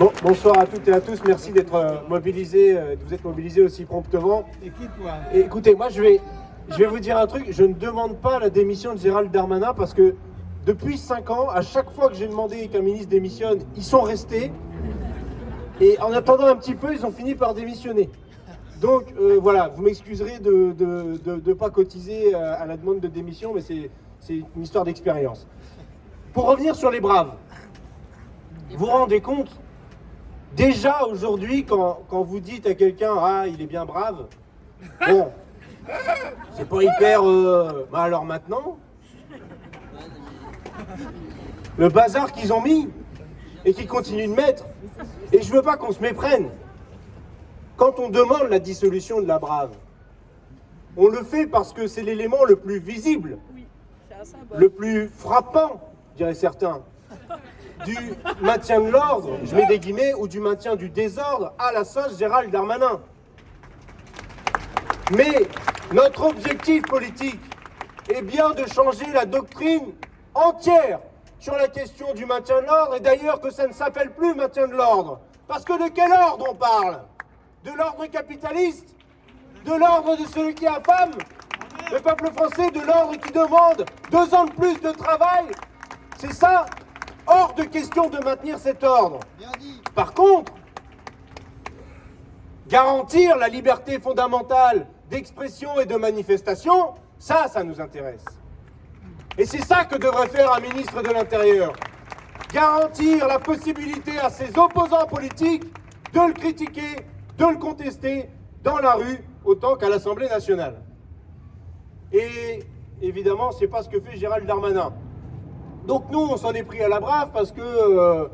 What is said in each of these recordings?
Bon, bonsoir à toutes et à tous. Merci d'être euh, mobilisés, euh, de vous être mobilisés aussi promptement. Et qui toi? Et écoutez, moi je vais, je vais vous dire un truc. Je ne demande pas la démission de Gérald Darmanin parce que depuis 5 ans, à chaque fois que j'ai demandé qu'un ministre démissionne, ils sont restés. Et en attendant un petit peu, ils ont fini par démissionner. Donc euh, voilà, vous m'excuserez de ne de, de, pas cotiser à la demande de démission, mais c'est une histoire d'expérience. Pour revenir sur les braves, vous vous rendez compte Déjà aujourd'hui, quand, quand, vous dites à quelqu'un « Ah, il est bien brave », bon, c'est pas hyper... Euh... Bah alors maintenant Le bazar qu'ils ont mis et qu'ils continuent de mettre. Et je veux pas qu'on se méprenne. Quand on demande la dissolution de la brave, on le fait parce que c'est l'élément le plus visible, le plus frappant, diraient certains, du maintien de l'ordre, je mets des guillemets, ou du maintien du désordre à la sauce Gérald Darmanin. Mais notre objectif politique est bien de changer la doctrine entière sur la question du maintien de l'ordre, et d'ailleurs que ça ne s'appelle plus maintien de l'ordre. Parce que de quel ordre on parle? De l'ordre capitaliste? De l'ordre de celui qui affame? Le peuple français de l'ordre qui demande deux ans de plus de travail? C'est ça Hors de question de maintenir cet ordre. Par contre, garantir la liberté fondamentale d'expression et de manifestation, ça, ça nous intéresse. Et c'est ça que devrait faire un ministre de l'Intérieur. Garantir la possibilité à ses opposants politiques de le critiquer, de le contester dans la rue, autant qu'à l'Assemblée nationale. Et évidemment, c'est pas ce que fait Gérald Darmanin. Donc nous, on s'en est pris à la brave parce que, euh,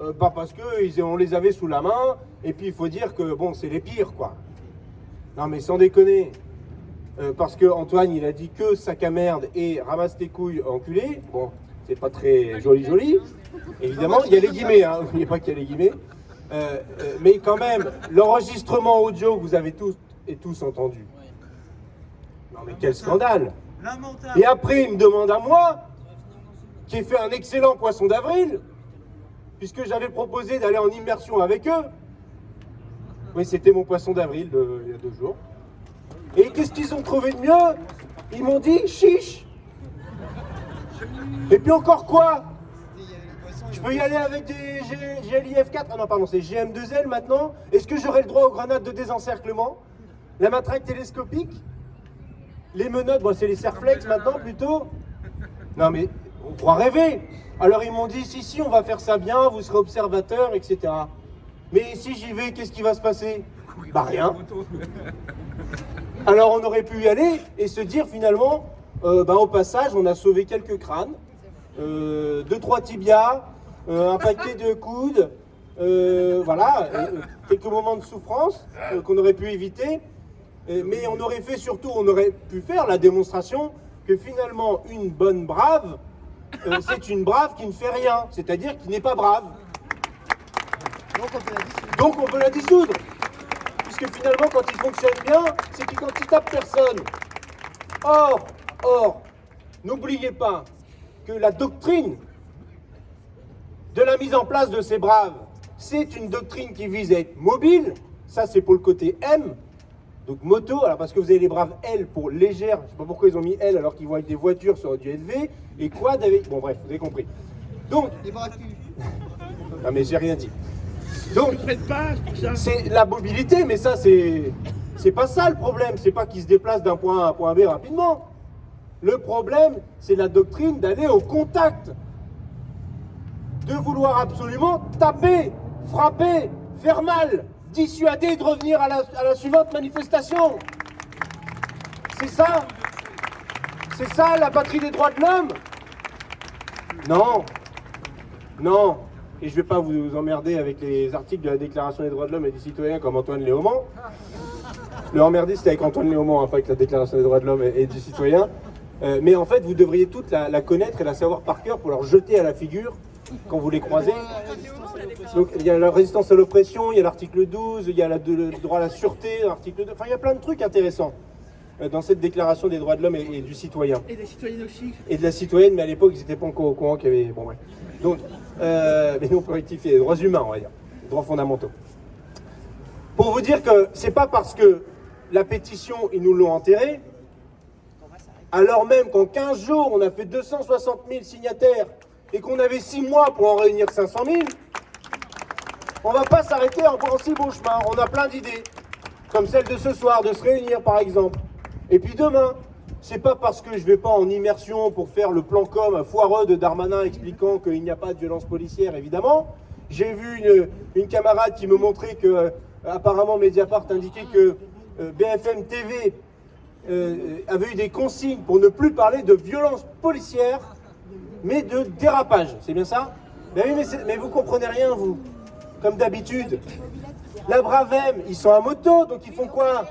euh, pas parce que on les avait sous la main, et puis il faut dire que, bon, c'est les pires, quoi. Non mais sans déconner, euh, parce que Antoine, il a dit que sac à merde et ramasse tes couilles enculé, bon, c'est pas très joli joli, évidemment, il y a les guillemets, hein, n'oubliez pas qu'il y a les guillemets, mais quand même, l'enregistrement audio que vous avez tous et tous entendu, non mais quel scandale. Et après, il me demande à moi, qui fait un excellent poisson d'avril, puisque j'avais proposé d'aller en immersion avec eux. Oui, c'était mon poisson d'avril il y a deux jours. Et qu'est-ce qu'ils ont trouvé de mieux? Ils m'ont dit chiche. Et puis encore quoi? Je peux y aller avec des GLIF4 Ah non, pardon, c'est GM2L maintenant. Est-ce que j'aurai le droit aux grenades de désencerclement? La matraque télescopique? Les menottes, bon, c'est les serflex maintenant plutôt. Non mais on croit rêver. Alors ils m'ont dit, si, si, on va faire ça bien, vous serez observateur, etc. Mais si j'y vais, qu'est-ce qui va se passer Bah rien. Alors on aurait pu y aller et se dire finalement, euh, bah, au passage, on a sauvé quelques crânes, euh, deux, trois tibias, euh, un paquet de coudes, voilà, quelques moments de souffrance qu'on aurait pu éviter. mais on aurait fait surtout, on aurait pu faire la démonstration que finalement une bonne brave, euh, c'est une brave qui ne fait rien, c'est-à-dire qui n'est pas brave. Donc on peut la dissoudre. Puisque finalement, quand il fonctionne bien, c'est qu'il quand il tape personne. Or, or, n'oubliez pas que la doctrine de la mise en place de ces braves, c'est une doctrine qui vise à être mobile, ça c'est pour le côté M, donc moto, alors parce que vous avez les braves L pour légère, je sais pas pourquoi ils ont mis L alors qu'ils vont avec des voitures sur du SV, et quad avec... Bon bref, vous avez compris. Donc... ah mais j'ai rien dit. Donc, c'est la mobilité, mais ça c'est... C'est pas ça le problème, c'est pas qu'ils se déplacent d'un point A à un point B rapidement. Le problème, c'est la doctrine d'aller au contact. De vouloir absolument taper, frapper, faire mal dissuader de revenir à la, suivante manifestation. C'est ça? C'est ça la patrie des droits de l'homme? Non Non Et je ne vais pas vous emmerder avec les articles de la Déclaration des droits de l'homme et des citoyens comme Antoine Léaumont. Le emmerder, c'était avec Antoine Léaumont, hein, pas avec la Déclaration des droits de l'homme et, du citoyen. Euh, mais en fait, vous devriez toutes la connaître et la savoir par cœur pour leur jeter à la figure quand vous les croisez. Donc il y a la résistance à l'oppression, il y a l'article 12, il y a le droit à la sûreté, l'article 2, enfin il y a plein de trucs intéressants euh, dans cette déclaration des droits de l'homme et, du citoyen. Et des citoyennes aussi. Et de la citoyenne, mais à l'époque ils n'étaient pas encore au courant qu'il y avait... Bon ouais. Donc, euh, mais nous on peut rectifier, les droits humains on va dire. droits fondamentaux. Pour vous dire que c'est pas parce que la pétition, ils nous l'ont enterrée, alors même qu'en 15 jours, on a fait 260 000 signataires et qu'on avait 6 mois pour en réunir 500 000, on va pas s'arrêter encore en si beau chemin. On a plein d'idées, comme celle de ce soir, de se réunir par exemple. Et puis demain, c'est pas parce que je vais pas en immersion pour faire le plan com foireux de Darmanin expliquant qu'il n'y a pas de violence policière, évidemment. J'ai vu une, camarade qui me montrait que, euh, apparemment, Mediapart indiquait que euh, BFM TV euh, avait eu des consignes pour ne plus parler de violence policière, mais de dérapage. C'est bien ça mais, oui, mais, mais vous comprenez rien, vous. Comme d'habitude. La Bravem, ils sont à moto, donc ils font quoi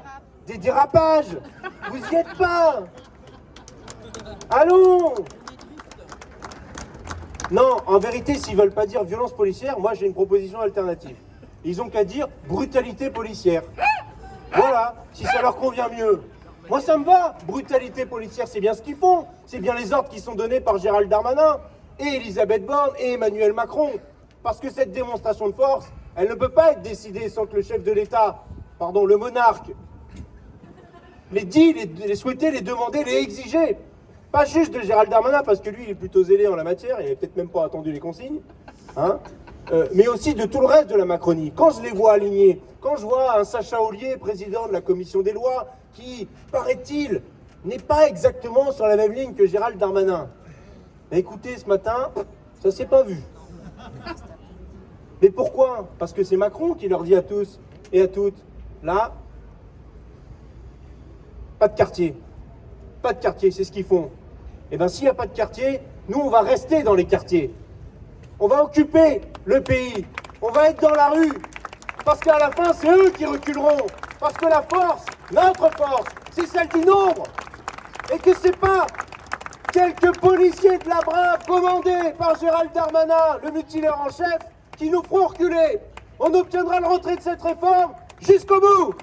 Des dérapages Vous y êtes pas Allons Non, en vérité, s'ils veulent pas dire violence policière, moi j'ai une proposition alternative. Ils ont qu'à dire brutalité policière. Voilà, si ça leur convient mieux. Moi ça me va, brutalité policière, c'est bien ce qu'ils font. C'est bien les ordres qui sont donnés par Gérald Darmanin, et Elisabeth Borne, et Emmanuel Macron. Parce que cette démonstration de force, elle ne peut pas être décidée sans que le chef de l'État, pardon, le monarque, les dit, les, les souhaiter, les demander, les exiger. Pas juste de Gérald Darmanin, parce que lui, il est plutôt zélé en la matière, il n'avait peut-être même pas attendu les consignes, hein, euh, mais aussi de tout le reste de la Macronie. Quand je les vois alignés, quand je vois un Sacha Ollier, président de la commission des lois, qui, paraît-il, n'est pas exactement sur la même ligne que Gérald Darmanin. écoutez, ce matin, ça s'est pas vu. Mais pourquoi? Parce que c'est Macron qui leur dit à tous et à toutes, là, pas de quartier. Pas de quartier, c'est ce qu'ils font. Et eh bien s'il n'y a pas de quartier, nous on va rester dans les quartiers. On va occuper le pays. On va être dans la rue. Parce qu'à la fin, c'est eux qui reculeront. Parce que la force, notre force, c'est celle du nombre. Et que c'est pas quelques policiers de la brave commandés par Gérald Darmanin, le mutilaire en chef, qui nous feront reculer. On obtiendra le retrait de cette réforme jusqu'au bout.